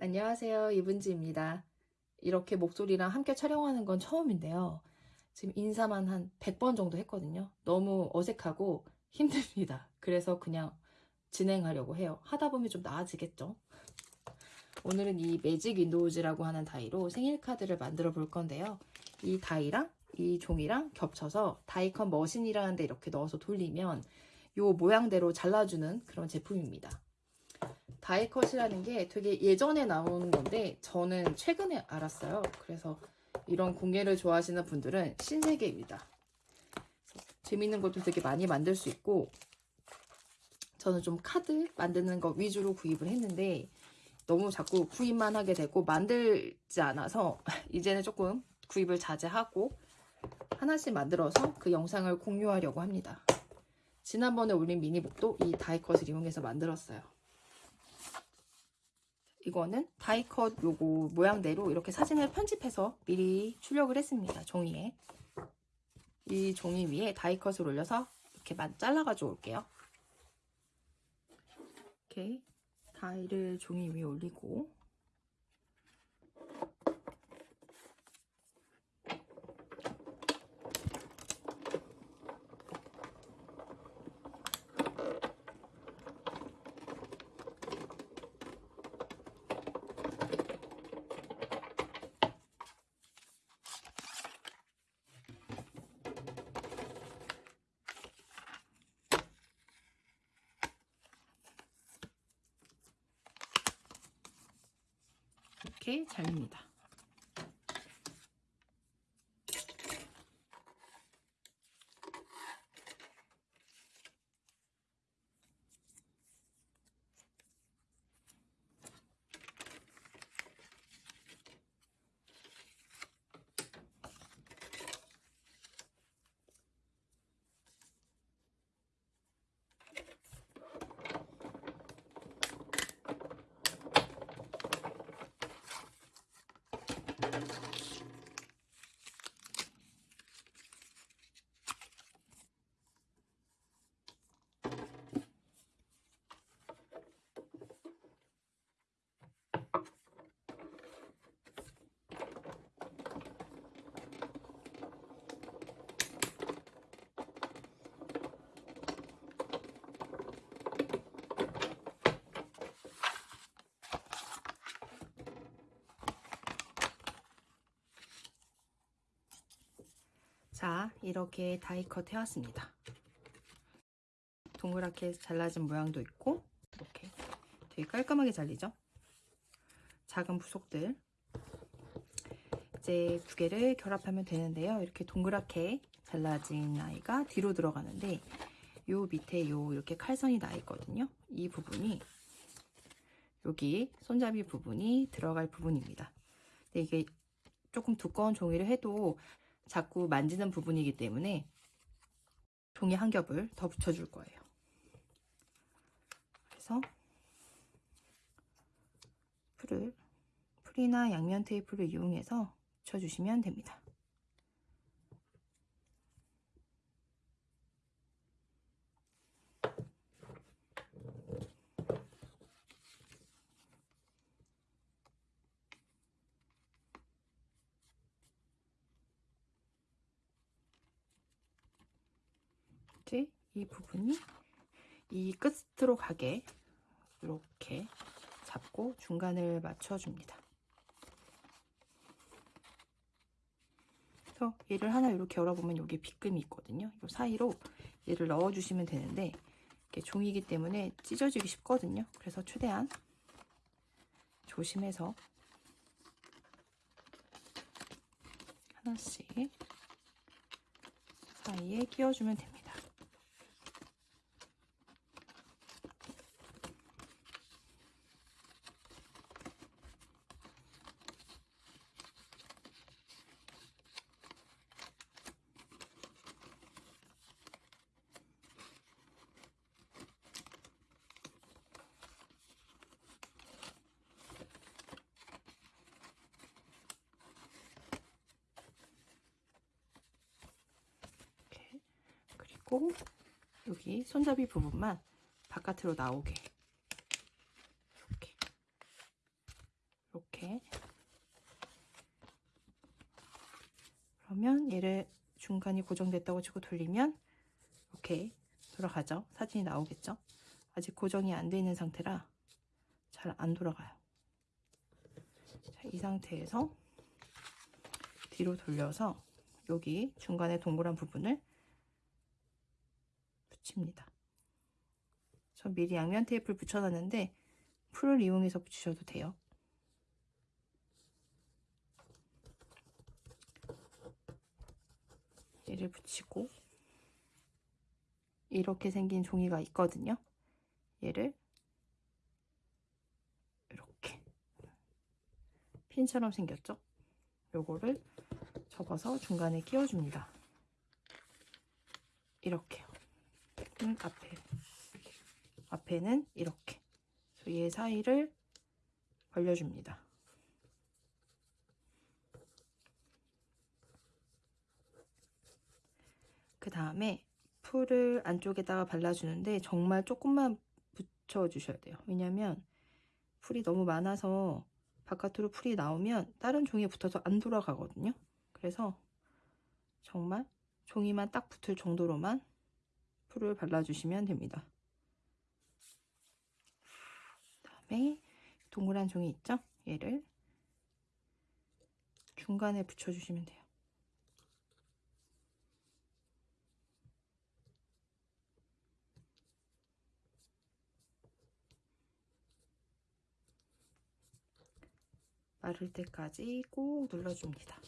안녕하세요. 이분지입니다. 이렇게 목소리랑 함께 촬영하는 건 처음인데요. 지금 인사만 한 100번 정도 했거든요. 너무 어색하고 힘듭니다. 그래서 그냥 진행하려고 해요. 하다 보면 좀 나아지겠죠? 오늘은 이 Magic Windows라고 하는 die로 생일 카드를 만들어 볼 건데요. 이 die랑 이 종이랑 겹쳐서 die cut machine이라는 데 이렇게 넣어서 돌리면 요 모양대로 잘라주는 그런 제품입니다. 다이컷이라는 게 되게 예전에 나온 건데 저는 최근에 알았어요. 그래서 이런 공예를 좋아하시는 분들은 신세계입니다. 재밌는 것도 되게 많이 만들 수 있고 저는 좀 카드 만드는 거 위주로 구입을 했는데 너무 자꾸 구입만 하게 되고 만들지 않아서 이제는 조금 구입을 자제하고 하나씩 만들어서 그 영상을 공유하려고 합니다. 지난번에 올린 미니북도 이 다이컷을 이용해서 만들었어요. 이거는 다이컷 요거 모양대로 이렇게 사진을 편집해서 미리 출력을 했습니다. 종이에. 이 종이 위에 다이컷을 올려서 이렇게 잘라가지고 올게요. 이렇게 다이를 종이 위에 올리고 이렇게 잘립니다. 자, 이렇게 다이컷 해왔습니다. 동그랗게 잘라진 모양도 있고 이렇게 되게 깔끔하게 잘리죠? 작은 부속들 이제 두 개를 결합하면 되는데요. 이렇게 동그랗게 잘라진 아이가 뒤로 들어가는데 요 밑에 요 이렇게 칼선이 나 있거든요. 이 부분이 여기 손잡이 부분이 들어갈 부분입니다. 근데 이게 조금 두꺼운 종이를 해도 자꾸 만지는 부분이기 때문에 종이 한 겹을 더 붙여줄 거예요. 그래서 풀을 풀이나 양면 테이프를 이용해서 붙여주시면 됩니다. 이제 이 부분이 이 끝으로 가게 이렇게 잡고 중간을 맞춰줍니다. 그래서 얘를 하나 이렇게 열어보면 여기 빗금이 있거든요. 이 사이로 얘를 넣어주시면 되는데 이게 종이기 때문에 찢어지기 쉽거든요. 그래서 최대한 조심해서 하나씩 사이에 끼워주면 됩니다. 그리고 여기 손잡이 부분만 바깥으로 나오게 이렇게 이렇게 그러면 얘를 중간이 고정됐다고 치고 돌리면 이렇게 돌아가죠. 사진이 나오겠죠. 아직 고정이 안 돼 있는 상태라 잘 안 돌아가요. 자, 이 상태에서 뒤로 돌려서 여기 중간에 동그란 부분을 붙입니다. 전 미리 양면 테이프를 붙여놨는데 풀을 이용해서 붙이셔도 돼요. 얘를 붙이고 이렇게 생긴 종이가 있거든요. 얘를 이렇게 핀처럼 생겼죠? 요거를 접어서 중간에 끼워줍니다. 이렇게요. 음, 앞에 앞에는 이렇게 얘 사이를 벌려줍니다. 그 다음에 풀을 안쪽에다가 발라주는데 정말 조금만 붙여주셔야 돼요. 왜냐면 풀이 너무 많아서 바깥으로 풀이 나오면 다른 종이에 붙어서 안 돌아가거든요. 그래서 정말 종이만 딱 붙을 정도로만 풀을 발라주시면 됩니다. 다음에 동그란 종이 있죠? 얘를 중간에 붙여주시면 돼요. 마를 때까지 꼭 눌러줍니다.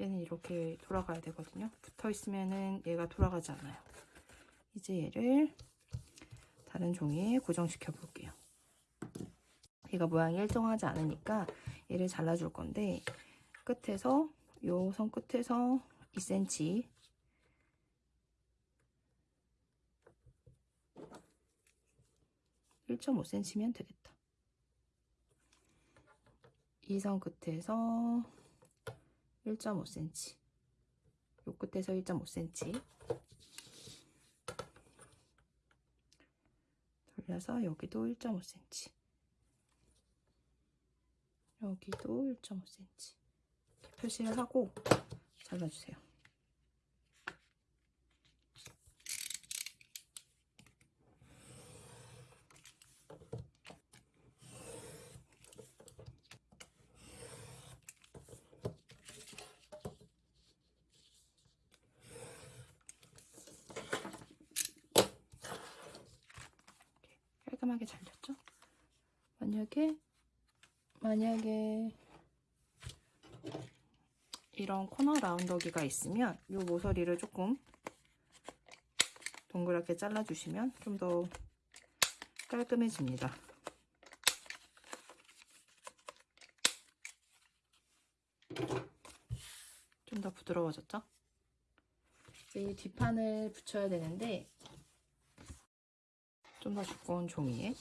얘는 이렇게 돌아가야 되거든요. 붙어 있으면은 얘가 돌아가지 않아요. 이제 얘를 다른 종이에 고정시켜 볼게요. 얘가 모양이 일정하지 않으니까 얘를 잘라줄 건데 끝에서 요 선 끝에서 2cm 1.5cm면 되겠다. 이 선 끝에서 1.5cm 요 끝에서 1.5cm 돌려서 여기도 1.5cm 여기도 1.5cm 표시를 하고 잘라주세요. 깔끔하게 잘렸죠? 만약에 만약에 이런 코너 라운더기가 있으면 이 모서리를 조금 동그랗게 잘라주시면 좀 더 깔끔해집니다. 좀 더 부드러워졌죠? 이 뒷판을 붙여야 되는데 좀 더 두꺼운 종이에.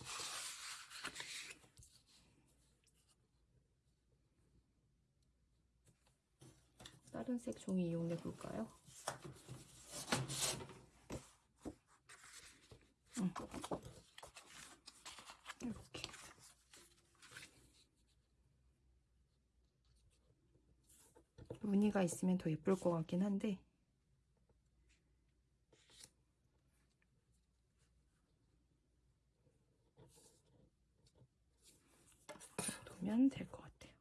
다른 색 종이 이용해 볼까요? 무늬가 있으면 더 예쁠 것 같긴 한데 두면 될 것 같아요.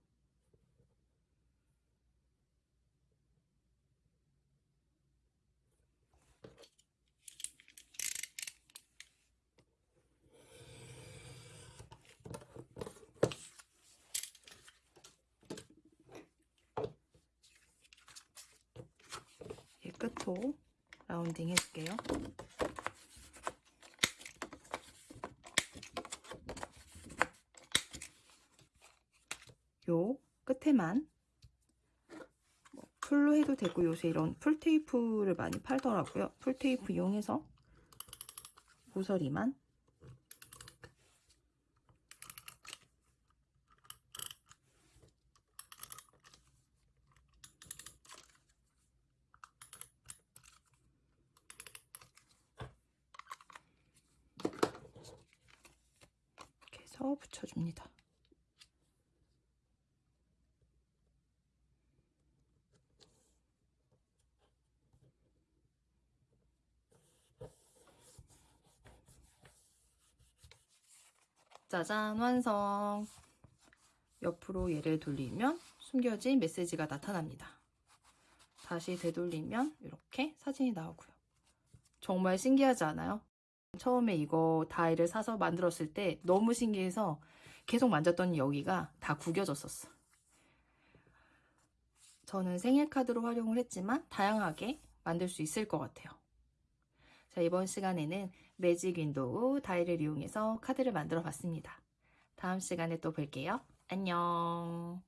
이 끝도 라운딩 해줄게요. 끝에만 뭐 풀로 해도 되고 요새 이런 풀테이프를 많이 팔더라고요. 풀테이프 이용해서 모서리만 이렇게 해서 붙여줍니다. 짜잔 완성! 옆으로 얘를 돌리면 숨겨진 메시지가 나타납니다. 다시 되돌리면 이렇게 사진이 나오고요. 정말 신기하지 않아요? 처음에 이거 die를 사서 만들었을 때 너무 신기해서 계속 만졌더니 여기가 다 구겨졌었어. 저는 생일 카드로 활용을 했지만 다양하게 만들 수 있을 것 같아요. 자, 이번 시간에는 Magic Window die를 이용해서 카드를 만들어 봤습니다. 다음 시간에 또 뵐게요. 안녕.